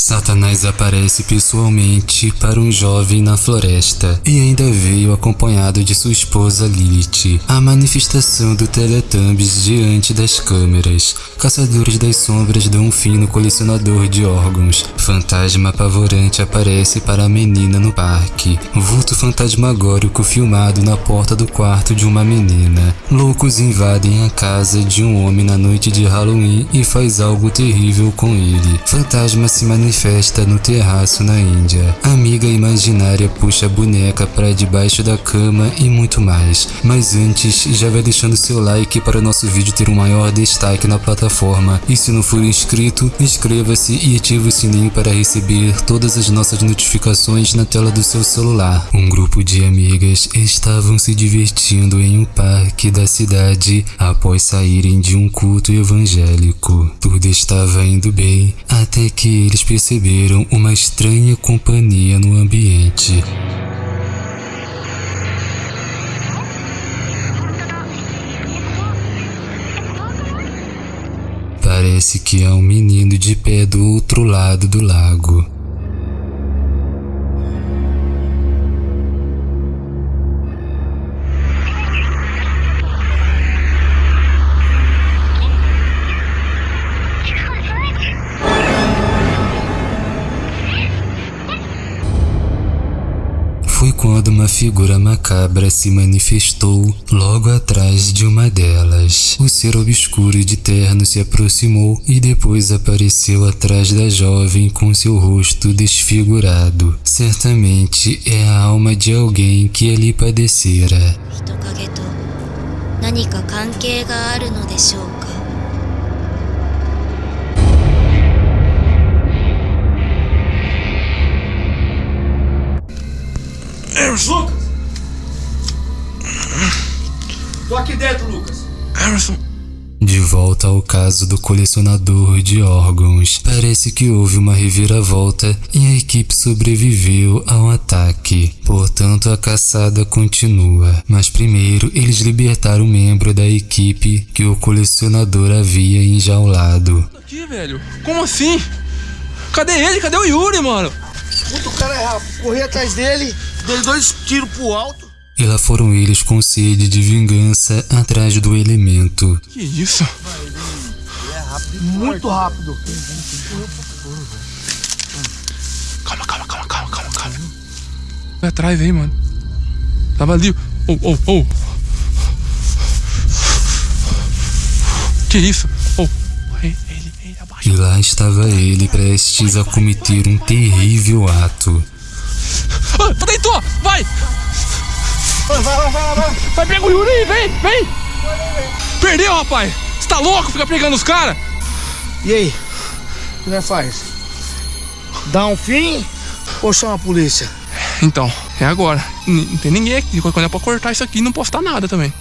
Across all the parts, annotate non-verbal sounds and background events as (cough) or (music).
Satanás aparece pessoalmente para um jovem na floresta e ainda veio acompanhado de sua esposa Lilith. A manifestação do Teletubbies diante das câmeras. Caçadores das sombras dão um fim no colecionador de órgãos. Fantasma apavorante aparece para a menina no parque. Vulto fantasmagórico filmado na porta do quarto de uma menina. Loucos invadem a casa de um homem na noite de Halloween e faz algo terrível com ele. Fantasma se manifesta festa no terraço na Índia. A amiga imaginária puxa a boneca para debaixo da cama e muito mais. Mas antes, já vai deixando seu like para o nosso vídeo ter um maior destaque na plataforma. E se não for inscrito, inscreva-se e ative o sininho para receber todas as nossas notificações na tela do seu celular. Um grupo de amigas estavam se divertindo em um parque da cidade após saírem de um culto evangélico. Tudo estava indo bem até que eles perceberam uma estranha companhia no ambiente. Parece que é um menino de pé do outro lado do lago. uma figura macabra se manifestou logo atrás de uma delas. O ser obscuro de terno se aproximou e depois apareceu atrás da jovem com seu rosto desfigurado. Certamente é a alma de alguém que ali padecera. 何か関係があるのでしょうか Emerson! Lucas! Tô aqui dentro, Lucas. Emerson. De volta ao caso do colecionador de órgãos, parece que houve uma reviravolta e a equipe sobreviveu ao ataque. Portanto, a caçada continua. Mas primeiro, eles libertaram um membro da equipe que o colecionador havia enjaulado. Aqui, velho? Como assim? Cadê ele? Cadê o Yuri, mano? Puta, o cara é rápido. Corri atrás dele, dei dois tiros pro alto. E lá foram eles com sede de vingança atrás do elemento. Que isso? Ele é rápido. Muito rápido. Calma, calma, calma, calma, calma, calma. Vai atrás aí, mano. Tava ali. Oh, oh, oh. Que isso? Oh. E lá estava ele prestes a cometer um terrível ato. Ah! Vai! Vai, vai, vai, vai! Vai, pega o Yuri, vem, vem! Perdeu, rapaz! Você tá louco? Fica pegando os caras? E aí? O que nós faz? Dá um fim ou chama a polícia? Então, é agora. Não tem ninguém aqui. Quando é pra cortar isso aqui, não postar nada também.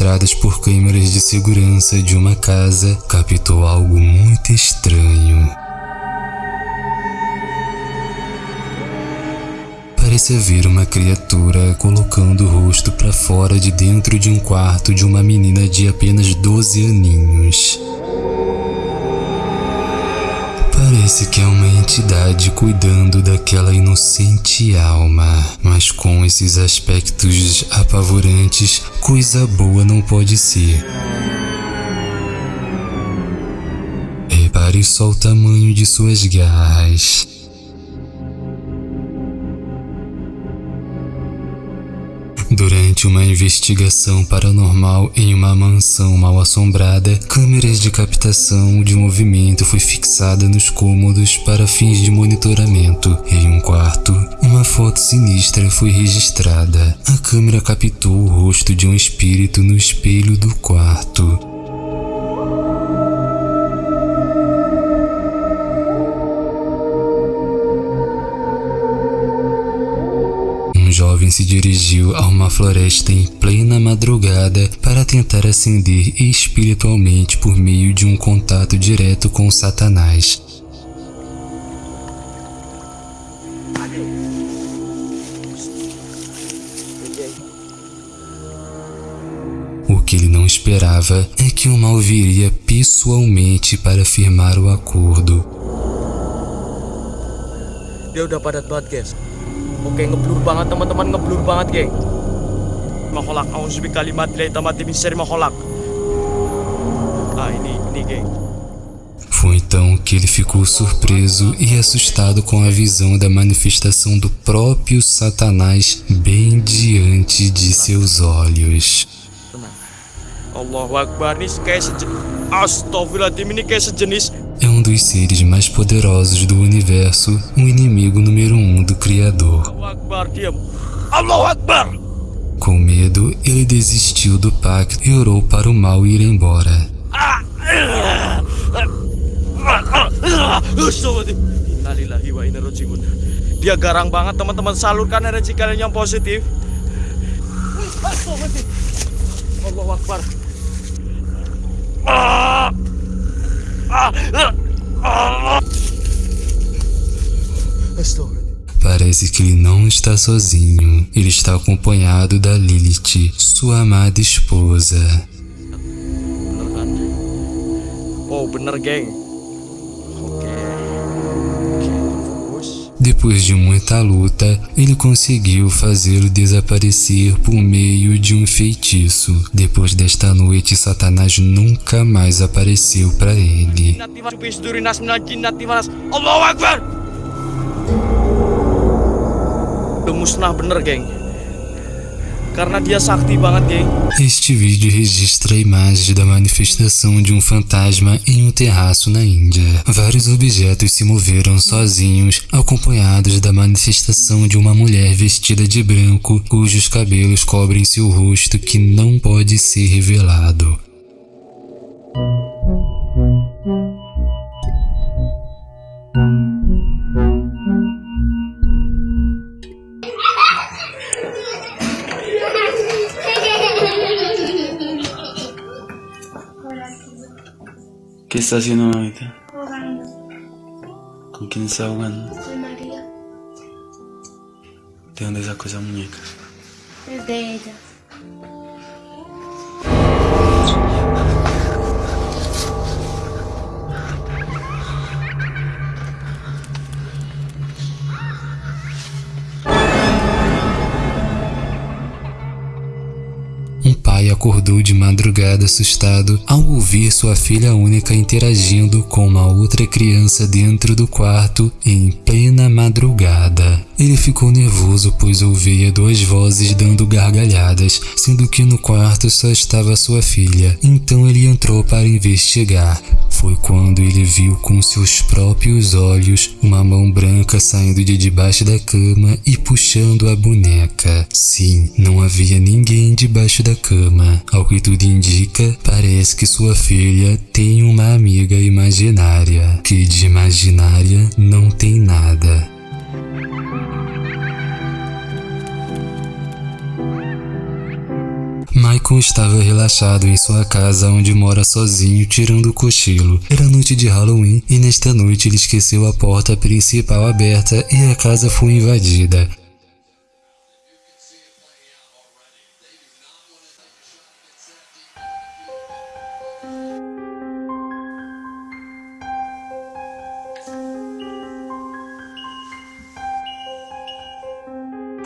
Registradas por câmeras de segurança de uma casa captou algo muito estranho. Parece haver uma criatura colocando o rosto para fora de dentro de um quarto de uma menina de apenas 12 aninhos. Parece que é uma entidade cuidando daquela inocente alma, mas com esses aspectos apavorantes, coisa boa não pode ser. Repare só o tamanho de suas garras. Uma investigação paranormal em uma mansão mal assombrada, câmeras de captação de movimento foi fixada nos cômodos para fins de monitoramento. Em um quarto, uma foto sinistra foi registrada. A câmera captou o rosto de um espírito no espelho do quarto. Jovem se dirigiu a uma floresta em plena madrugada para tentar ascender espiritualmente por meio de um contato direto com Satanás. O que ele não esperava é que o mal viria pessoalmente para firmar o acordo. Dia udah padat banget Oke ngeblur banget teman-teman ngeblur banget geng Maholak Auzubi kalimat Lai tamati min syarri maholak. Ah ini ini geng Foi então que ele ficou surpreso e assustado com a visão da manifestação do próprio Satanás bem diante de seus olhos. Allahu Akbar Ini kayak sejenis Astagfirullahaladzim ini kayak sejenis É um dos seres mais poderosos do universo, o inimigo número um do Criador. Com medo, ele desistiu do pacto e orou para o mal ir embora. Astagfirullahaladzim Innalillahi wa inna rojiun Dia garang banget teman-teman. Salurkan energi kalian yang positif. Akbar. Ah! Parece que ele não está sozinho. Ele está acompanhado da Lilith, sua amada esposa. Oh bener geng Depois de muita luta, ele conseguiu fazê-lo desaparecer por meio de um feitiço. Depois desta noite, Satanás nunca mais apareceu para ele. Udah musnah bener geng Karena dia sakti banget geng Este vídeo registra imagens da manifestação de um fantasma em um terraço na Índia. Vários objetos se moveram sozinhos, acompanhados da manifestação de uma mulher vestida de branco, cujos cabelos cobrem seu rosto que não pode ser revelado. Está haciendo mamita? Jugando ¿Con quién está jugando? con María. ¿De dónde sacó esa muñeca? Es de ella. Acordou de madrugada assustado ao ouvir sua filha única interagindo com uma outra criança dentro do quarto em plena madrugada. Ele ficou nervoso pois ouvia duas vozes dando gargalhadas, sendo que no quarto só estava sua filha. Então ele entrou para investigar. Foi quando ele viu com seus próprios olhos uma mão branca saindo de debaixo da cama e puxando a boneca. Sim, não havia ninguém debaixo da cama. Ao que tudo indica, parece que sua filha tem uma amiga imaginária, que de imaginária não tem nada. Michael estava relaxado em sua casa onde mora sozinho tirando o cochilo. Era noite de Halloween e nesta noite ele esqueceu a porta principal aberta e a casa foi invadida.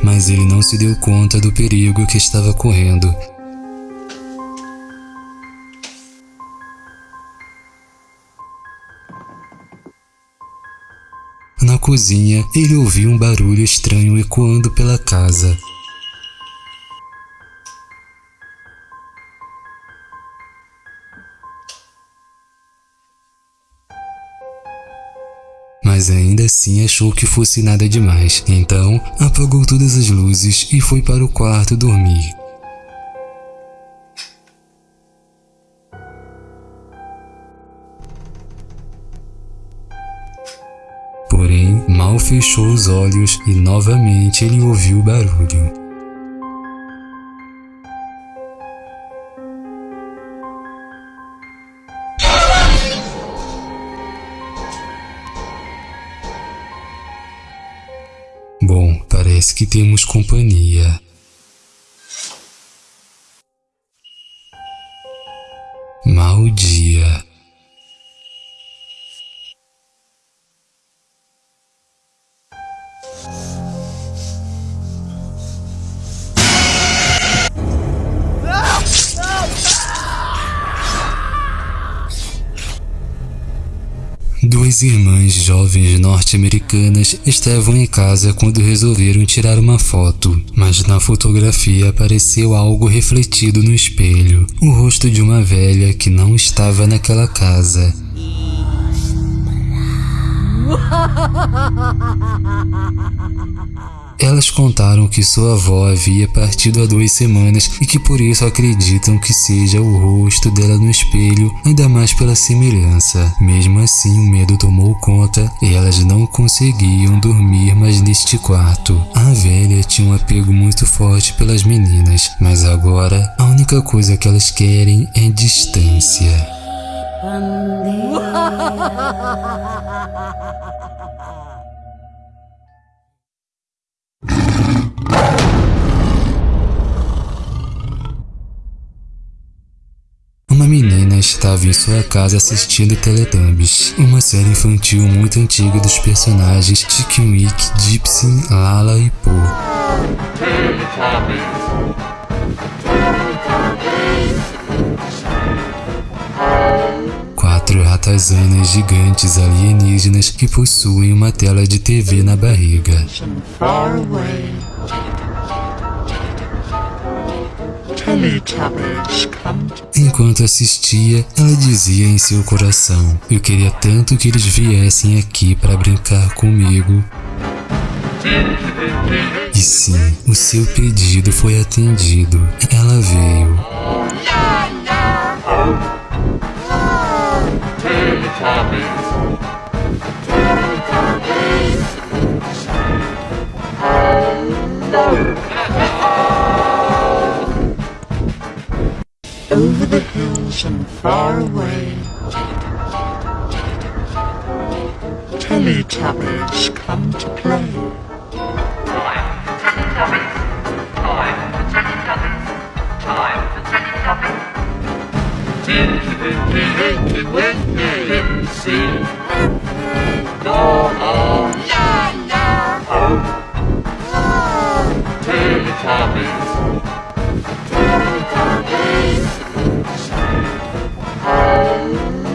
Mas ele não se deu conta do perigo que estava correndo. Cozinha, ele ouviu um barulho estranho ecoando pela casa. Mas ainda assim achou que fosse nada demais. Então, apagou todas as luzes e foi para o quarto dormir. Fechou os olhos e novamente ele ouviu o barulho. Bom, parece que temos companhia. Duas irmãs jovens norte-americanas estavam em casa quando resolveram tirar uma foto, mas na fotografia apareceu algo refletido no espelho, o rosto de uma velha que não estava naquela casa. (laughs) Elas contaram que sua avó havia partido há duas semanas e que por isso acreditam que seja o rosto dela no espelho, ainda mais pela semelhança. Mesmo assim, o medo tomou conta e elas não conseguiam dormir mais neste quarto. A velha tinha um apego muito forte pelas meninas, mas agora a única coisa que elas querem é distância. (laughs) estava em sua casa assistindo Teletubbies, uma série infantil muito antiga dos personagens Chicken Wick, Gypsy, Lala e Po. Quatro ratazanas gigantes alienígenas que possuem uma tela de TV na barriga. Enquanto assistia, ela dizia em seu coração: Eu queria tanto que eles viessem aqui para brincar comigo. E sim, o seu pedido foi atendido. Ela veio. over far away. Teletubbies come to play. Time for Teletubbies. Time for Teletubbies. Time for Teletubbies. Tinky Winky Winky Winky